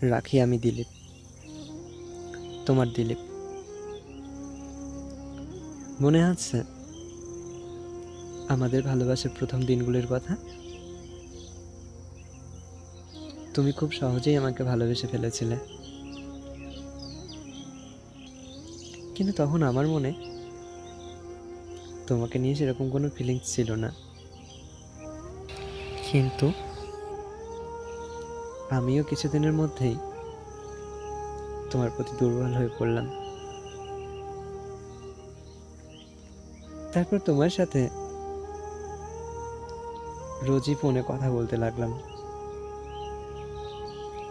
রাখি আমি দিলীপ। তোমার দিলীপ। মনে আছে আমাদের ভালোবাসার প্রথম দিনগুলোর কথা? তুমি খুব সহজেই আমাকে ভালোবেসে ফেলেছিলে। কিন্তু তখন আমার মনে তোমাকে নিয়ে সেরকম কোনো ফিলিংস ছিল না। কিন্তু আমিও কিছুদিনের মধ্যেই তোমার প্রতি দুর্বল হয়ে পড়লাম। তারপর তোমার সাথে রোজই ফোনে কথা বলতে লাগলাম।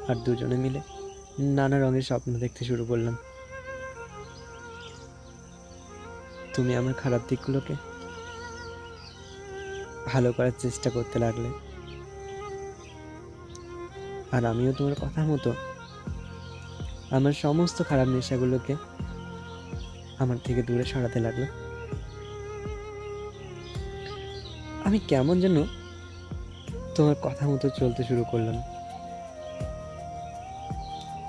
আর দুজনে মিলে নানা রঙের স্বপ্ন দেখতে শুরু করলাম। তুমি আমার খারাপ দিকগুলোকে ভালো করার চেষ্টা করতে লাগলে। আর আমিও তোমার কথা মতো আমার সমস্ত খারাপ নেশাগুলোকে আমার থেকে দূরে সরাতে লাগল। আমি কেমন যেন তোমার কথা মতো চলতে শুরু করলাম।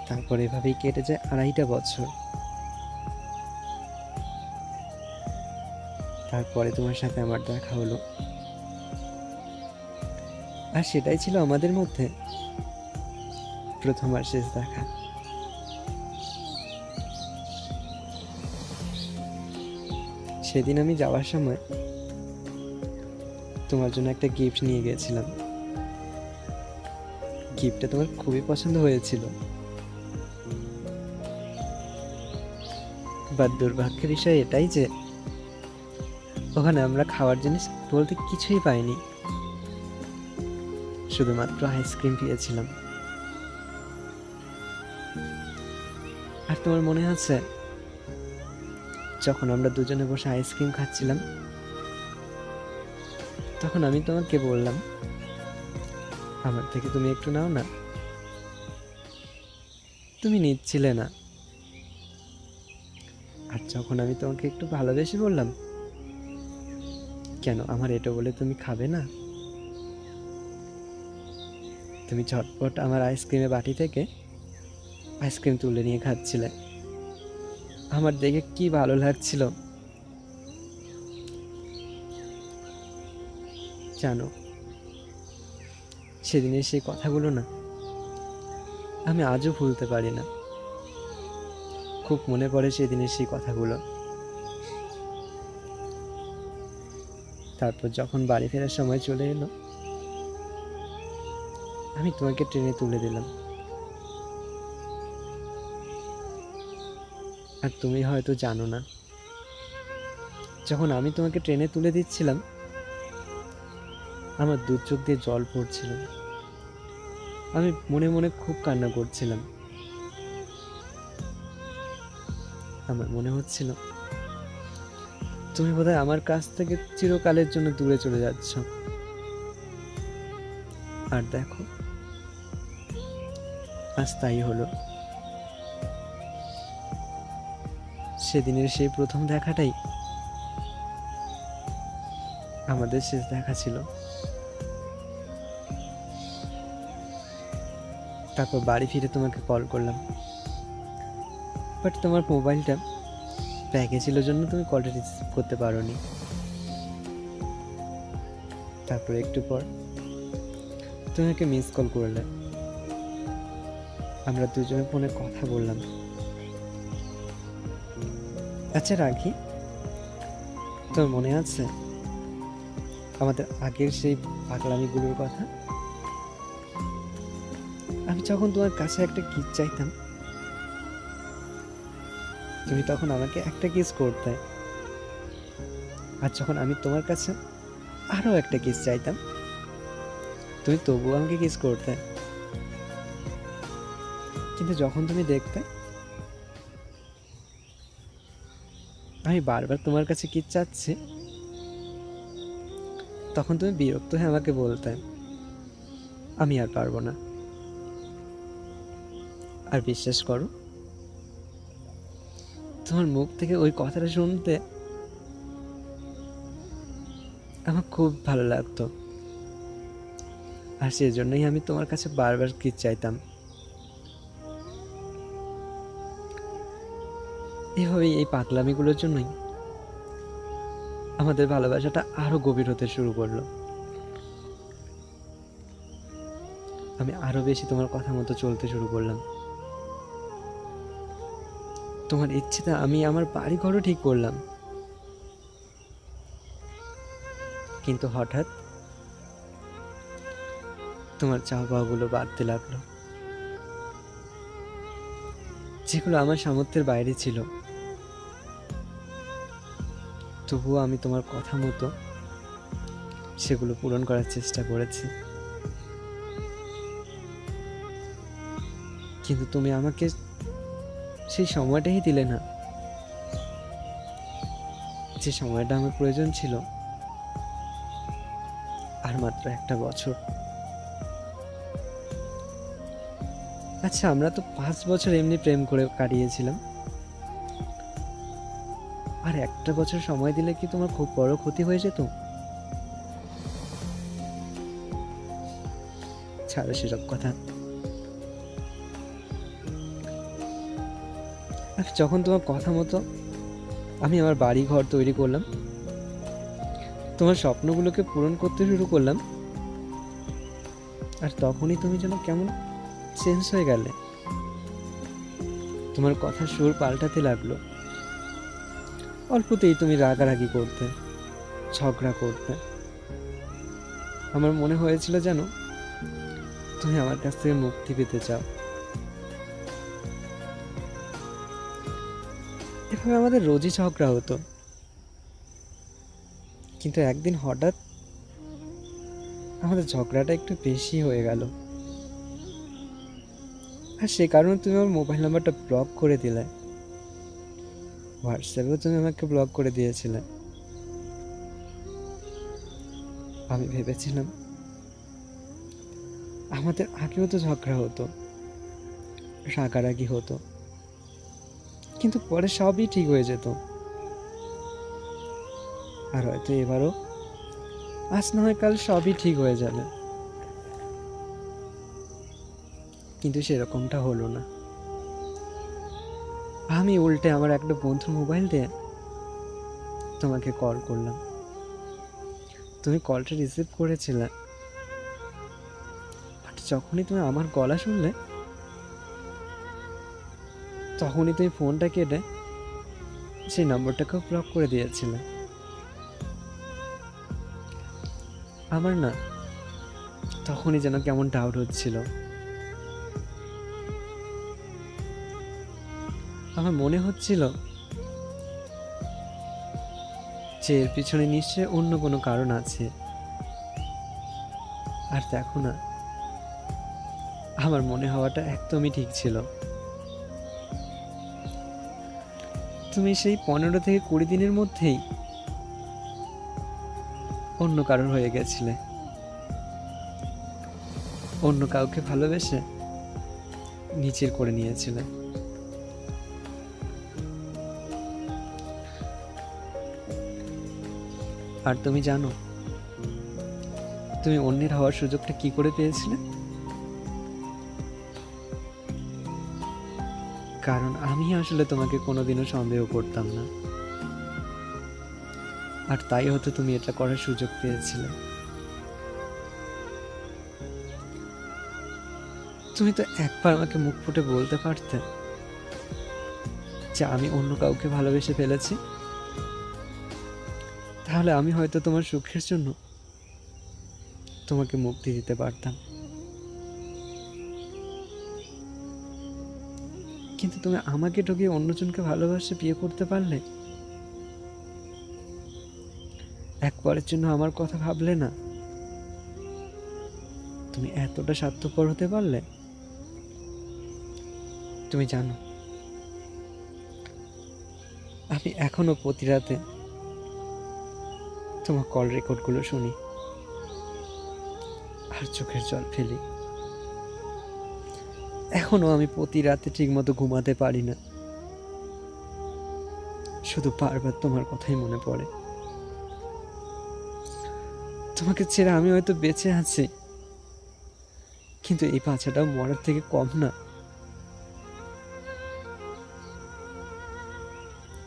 তারপর এভাবেই কেটে যায় আড়াইটা বছর। তারপরে তোমার সাথে আমার দেখা হলো। আর সেটাই ছিল আমাদের মধ্যে। প্রথম আর শেষ দেখা। সেদিন আমি যাওয়ার সময় তোমার জন্য একটা গিফট নিয়ে গিয়েছিলাম। গিফটটা তোমার খুবই পছন্দ হয়েছিল। বাট দুর্ভাগ্যের বিষয় এটাই যে, ওখানে আমরা খাওয়ার জিনিস বলতে কিছুই পাইনি। শুধুমাত্র আইসক্রিম পেয়েছিলাম। আর তোমার মনে আছে, যখন আমরা দুজনে বসে আইসক্রিম খাচ্ছিলাম, তখন আমি তোমাকে বললাম, আমার থেকে তুমি একটু নাও না। তুমি নিচ্ছিলে না। আর যখন আমি তোমাকে একটু ভালোবেসে বললাম, কেন আমার এটা বলে তুমি খাবে না? তুমি ঝটপট আমার আইসক্রিমের বাটি থেকে আইসক্রিম তুলে নিয়ে খাচ্ছিলে। আমার দেখে কি ভালো লাগছিল। জানো, সেদিনের সেই কথাগুলো না, আমি আজও ভুলতে পারি না। খুব মনে পড়ে সেদিনের সেই কথাগুলো। তারপর যখন বাড়ি ফেরার সময় চলে এলো, আমি তোমাকে ট্রেনে তুলে দিলাম। আর তুমি হয়তো জানো না। যখন আমি তোমাকে ট্রেনে তুলে দিচ্ছিলাম, আমার দু চোখ দিয়ে জল পড়ছিল। আমি মনে মনে খুব কান্না করছিলাম। আমার মনে হচ্ছিল, তুমি বোধহয় আমার কাছ থেকে চিরকালের জন্য দূরে চলে যাচ্ছ। আর দেখো, আজ তাই হলো। সেদিনের সেই প্রথম দেখাটাই আমাদের শেষ দেখা ছিল। তারপর বাড়ি ফিরে তোমাকে কল করলাম। বাট তোমার মোবাইলটা ব্যাগে ছিল জন্য তুমি কলটা রিসিভ করতে পারোনি। তারপর একটু পর তুমি আমাকে মিস কল করলে আমরা দুজনে ফোনে কথা বললাম। আচ্ছা রাখি তোর মনে আছে আমাদের আগের সেই পাগলামিগুলোর কথা? আমি যখন তোমার কাছে একটা কিস চাইতাম, তুমি তখন আমাকে একটা কিস করতে। আর যখন আমি তোমার কাছে আরও একটা কিস চাইতাম, তুমি তবুও আমাকে কিস করতে। কিন্তু যখন তুমি দেখতে আমি বারবার তোমার কাছে কি চাচ্ছি? তখন তুমি বিরক্ত হয়ে আমাকে বলতে, আমি আর পারব না। আর বিশ্বাস করো, তোমার মুখ থেকে ওই কথাটা শুনতে আমার খুব ভালো লাগতো। আর সেজন্যই আমি তোমার কাছে বারবার কি চাইতাম এভাবেই এই পাগলামিগুলোর জন্যই? আমাদের ভালোবাসাটা আরও গভীর হতে শুরু করল। আমি আরও বেশি তোমার কথা মতো চলতে শুরু করলাম। তোমার ইচ্ছেটা আমি আমার বাড়ি ঘরও ঠিক করলাম। কিন্তু হঠাৎ তোমার চাওয়া পাওয়াগুলো বাড়তে লাগল। যেগুলো আমার সামর্থ্যের বাইরে ছিল। তবুও আমি তোমার কথা মতো সেগুলো পূরণ করার চেষ্টা করেছি। কিন্তু তুমি আমাকে সেই সময়টাই দিলে না। যে সময়টা আমার প্রয়োজন ছিল, আর মাত্র একটা বছর। আচ্ছা আমরা তো পাঁচ বছর এমনি প্রেম করে কাটিয়েছিলাম। আর একটা বছর সময় দিলে কি তোমার খুব বড় ক্ষতি হয়ে যেত? ছাড়ো সেসব কথা। যখন তোমার কথা মতো আমি আমার বাড়ি ঘর তৈরি করলাম, তোমার স্বপ্নগুলোকে পূরণ করতে শুরু করলাম, আর তখনই তুমি যেন কেমন চেঞ্জ হয়ে গেলে। তোমার কথার সুর পাল্টাতে লাগল। অল্পতেই তুমি রাগারাগি করতে, ঝগড়া করতে। আমার মনে হয়েছিল যেন তুমি আমার কাছ থেকে মুক্তি পেতে চাও। এভাবে আমাদের রোজই ঝগড়া হতো। কিন্তু একদিন হঠাৎ আমাদের ঝগড়াটা একটু বেশি হয়ে গেল। আর সে কারণে তুমি আমার মোবাইল নাম্বারটা ব্লক করে দিলে। হোয়াটসঅ্যাপেও তুমি আমাকে ব্লক করে দিয়েছিলে। আমি ভেবেছিলাম আমাদের আগেও তো ঝগড়া হতো, রাগারাগি হতো, কিন্তু পরে সবই ঠিক হয়ে যেত। আর হয়তো এবারও, আজ না হয় কাল সবই ঠিক হয়ে যাবে। কিন্তু সেরকমটা হলো না। আমি উল্টে আমার একটা বন্ধুর মোবাইল দিয়ে তোমাকে কল করলাম। তুমি কলটা রিসিভ করেছিলে। বাট যখনই তুমি আমার গলা শুনলে, তখনই তুমি ফোনটা কেটে সেই নম্বরটাকেও ব্লক করে দিয়েছিলে। আমার না তখনই যেন কেমন ডাউট হচ্ছিল। আমার মনে হচ্ছিল যে এর পিছনে নিশ্চয় অন্য কোনো কারণ আছে। আর দেখো না, আমার মনে হওয়াটা একদমই ঠিক ছিল। তুমি সেই পনেরো থেকে কুড়ি দিনের মধ্যেই অন্য কারণ হয়ে গেছিলে। অন্য কাউকে ভালোবেসে নিচের করে নিয়েছিলে। আর তুমি জানো, তুমি অন্যের হওয়ার সুযোগটা কি করে পেয়েছিলে? কারণ আমি আসলে তোমাকে কোনোদিনও সন্দেহ করতাম না। আর তাই হয়তো তুমি এটা করার সুযোগ পেয়েছিলে। তুমি তো একবার আমাকে মুখ ফুটে বলতে পারতে যে আমি অন্য কাউকে ভালোবেসে ফেলেছি। তাহলে আমি হয়তো তোমার সুখের জন্য তোমাকে মুক্তি দিতে পারতাম। কিন্তু তুমি আমাকে ঠকিয়ে অন্যজনকে ভালোবাসে, বিয়ে করতে পারলে? একবারের জন্য আমার কথা ভাবলে না? তুমি এতটা স্বার্থপর হতে পারলে? তুমি জানো, আমি এখনও প্রতি রাতে তোমার কল রেকর্ডগুলো শুনি। আর চোখের জল ফেলি। এখনও আমি প্রতি রাতে ঠিকমতো ঘুমাতে পারি না। শুধু বারবার তোমার কথাই মনে পড়ে। তোমাকে ছেড়ে আমি হয়তো বেঁচে আছি। কিন্তু এই বাচ্চাটাও মরার থেকে কম না।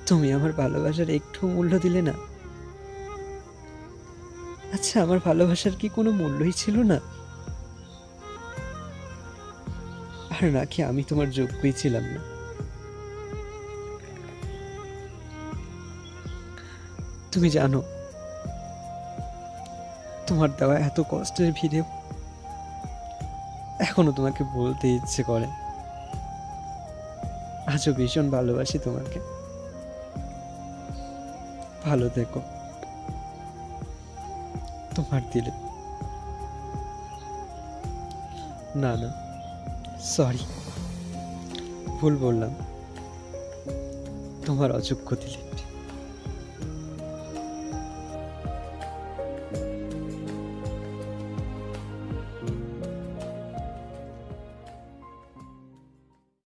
তুমি আমার ভালোবাসার একটু মূল্য দিলে না? আচ্ছা আমার ভালোবাসার কি কোনো মূল্যই ছিল না? আর নাকি আমি তোমার যোগ্যই ছিলাম না? তুমি জানো, তোমার দেওয়া এত কষ্টের ভিড়ে এখনও তোমাকে বলতে ইচ্ছে করে। আজও ভীষণ ভালোবাসি তোমাকে। ভালো থেকো। তোমার দিলে। না না সরি ভুল বললাম। তোমার অযোগ্য দিলে।